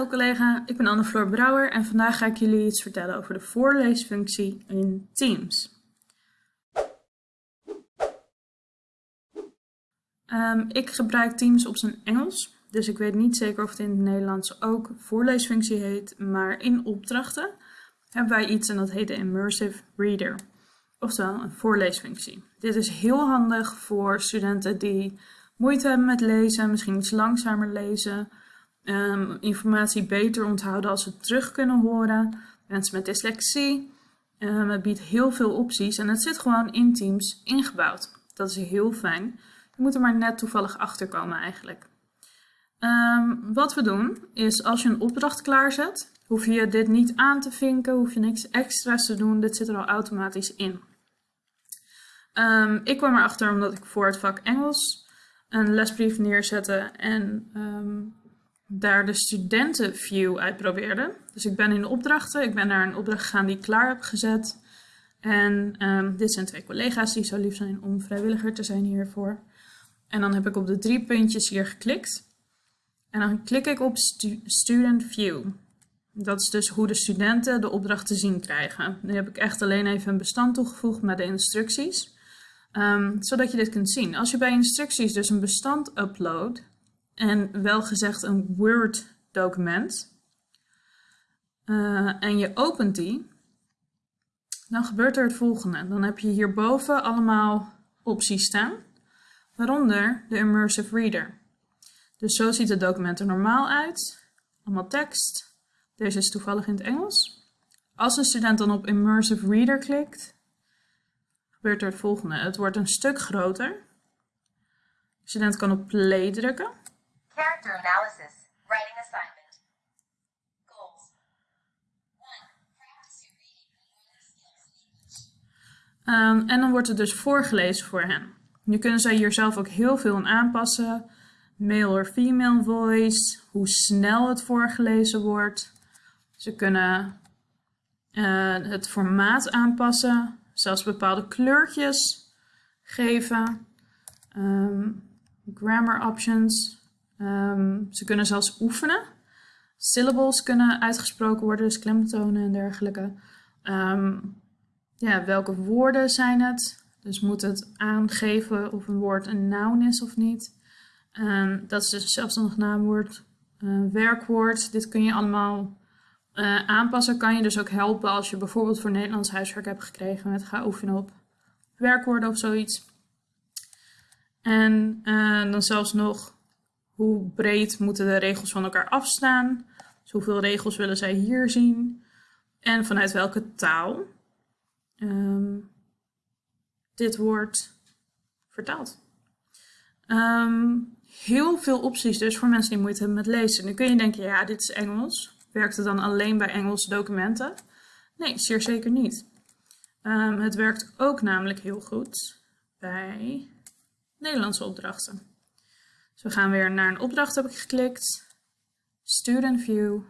Hallo collega, ik ben Anne-Floor Brouwer en vandaag ga ik jullie iets vertellen over de voorleesfunctie in Teams. Um, ik gebruik Teams op zijn Engels, dus ik weet niet zeker of het in het Nederlands ook voorleesfunctie heet, maar in opdrachten hebben wij iets en dat heet de Immersive Reader, oftewel een voorleesfunctie. Dit is heel handig voor studenten die moeite hebben met lezen, misschien iets langzamer lezen, um, informatie beter onthouden als ze terug kunnen horen. Mensen met dyslexie. Um, het biedt heel veel opties en het zit gewoon in Teams ingebouwd. Dat is heel fijn. Je moet er maar net toevallig achter komen eigenlijk. Um, wat we doen is als je een opdracht klaarzet, hoef je dit niet aan te vinken, hoef je niks extra's te doen. Dit zit er al automatisch in. Ik kwam erachter omdat ik voor het vak Engels een lesbrief neerzette en daar de studentenview uitprobeerde. Dus ik ben in de opdrachten, ik ben naar een opdracht gegaan die ik klaar heb gezet. En um, dit zijn twee collega's die zo lief zijn om vrijwilliger te zijn hiervoor. En dan heb ik op de drie puntjes hier geklikt. En dan klik ik op stu Student View. Dat is dus hoe de studenten de opdracht te zien krijgen. Nu heb ik echt alleen even een bestand toegevoegd met de instructies. Um, zodat je dit kunt zien. Als je bij instructies dus een bestand uploadt, en wel gezegd een Word document uh, en je opent die, dan gebeurt er het volgende. Dan heb je hierboven allemaal opties staan, waaronder de Immersive Reader. Dus zo ziet het document er normaal uit. Allemaal tekst. Deze is toevallig in het Engels. Als een student dan op Immersive Reader klikt, gebeurt er het volgende. Het wordt een stuk groter. De student kan op play drukken. Character analysis. Writing assignment. Goals. 1. Um, en dan wordt het dus voorgelezen voor hen. Nu kunnen zij hier zelf ook heel veel aan aanpassen. Male of female voice, hoe snel het voorgelezen wordt. Ze kunnen uh, het formaat aanpassen, zelfs bepaalde kleurtjes geven. Um, grammar options, Um, ze kunnen zelfs oefenen. Syllables kunnen uitgesproken worden, dus klemtonen en dergelijke. Um, ja, welke woorden zijn het? Dus moet het aangeven of een woord een noun is of niet. Um, dat is dus een zelfstandig naamwoord. Werkwoord, dit kun je allemaal uh, aanpassen. Kan je dus ook helpen als je bijvoorbeeld voor Nederlands huiswerk hebt gekregen met ga oefenen op werkwoorden of zoiets. En uh, dan zelfs nog hoe breed moeten de regels van elkaar afstaan? Dus hoeveel regels willen zij hier zien? En vanuit welke taal um, dit wordt vertaald. Um, heel veel opties dus voor mensen die moeite hebben met lezen. Nu kun je denken, ja, dit is Engels. Werkt het dan alleen bij Engelse documenten? Nee, zeer zeker niet. Um, het werkt ook namelijk heel goed bij Nederlandse opdrachten. Dus we gaan weer naar een opdracht heb ik geklikt. Student View.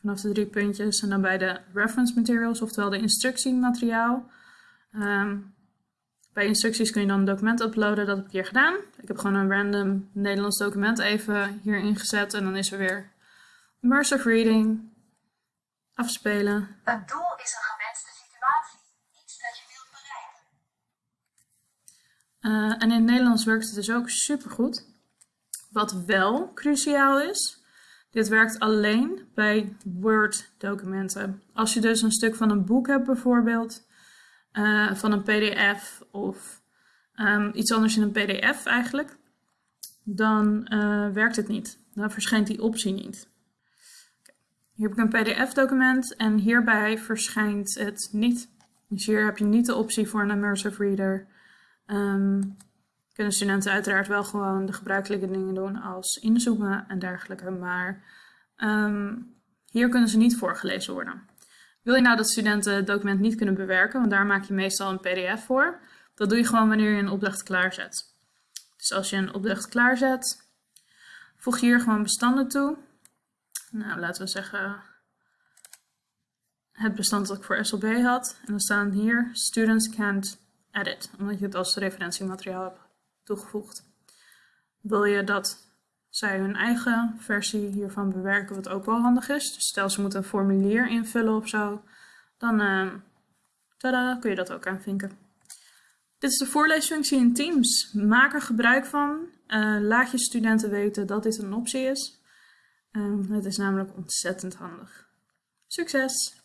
Vanaf de drie puntjes en dan bij de reference materials, oftewel de instructiemateriaal. Um, bij instructies kun je dan een document uploaden, dat heb ik hier gedaan. Ik heb gewoon een random Nederlands document even hier ingezet en dan is er weer immersive reading, afspelen. Een doel is een Uh, en in het Nederlands werkt het dus ook super goed. Wat wel cruciaal is, dit werkt alleen bij Word-documenten. Als je dus een stuk van een boek hebt bijvoorbeeld, uh, van een pdf of um, iets anders in een pdf eigenlijk, dan uh, werkt het niet. Dan verschijnt die optie niet. Hier heb ik een pdf-document en hierbij verschijnt het niet. Dus hier heb je niet de optie voor een immersive reader. Um, kunnen studenten uiteraard wel gewoon de gebruikelijke dingen doen als inzoomen en dergelijke, maar um, hier kunnen ze niet voorgelezen worden. Wil je nou dat studenten het document niet kunnen bewerken, want daar maak je meestal een pdf voor, dat doe je gewoon wanneer je een opdracht klaarzet. Dus als je een opdracht klaarzet, voeg je hier gewoon bestanden toe. Nou, laten we zeggen het bestand dat ik voor SLB had. En dan staan hier students can't omdat je het als referentiemateriaal hebt toegevoegd. Wil je dat zij hun eigen versie hiervan bewerken, wat ook wel handig is. Dus stel ze moeten een formulier invullen of zo, dan uh, tada, kun je dat ook aanvinken. Dit is de voorleesfunctie in Teams. Maak er gebruik van. Uh, laat je studenten weten dat dit een optie is. Uh, het is namelijk ontzettend handig. Succes!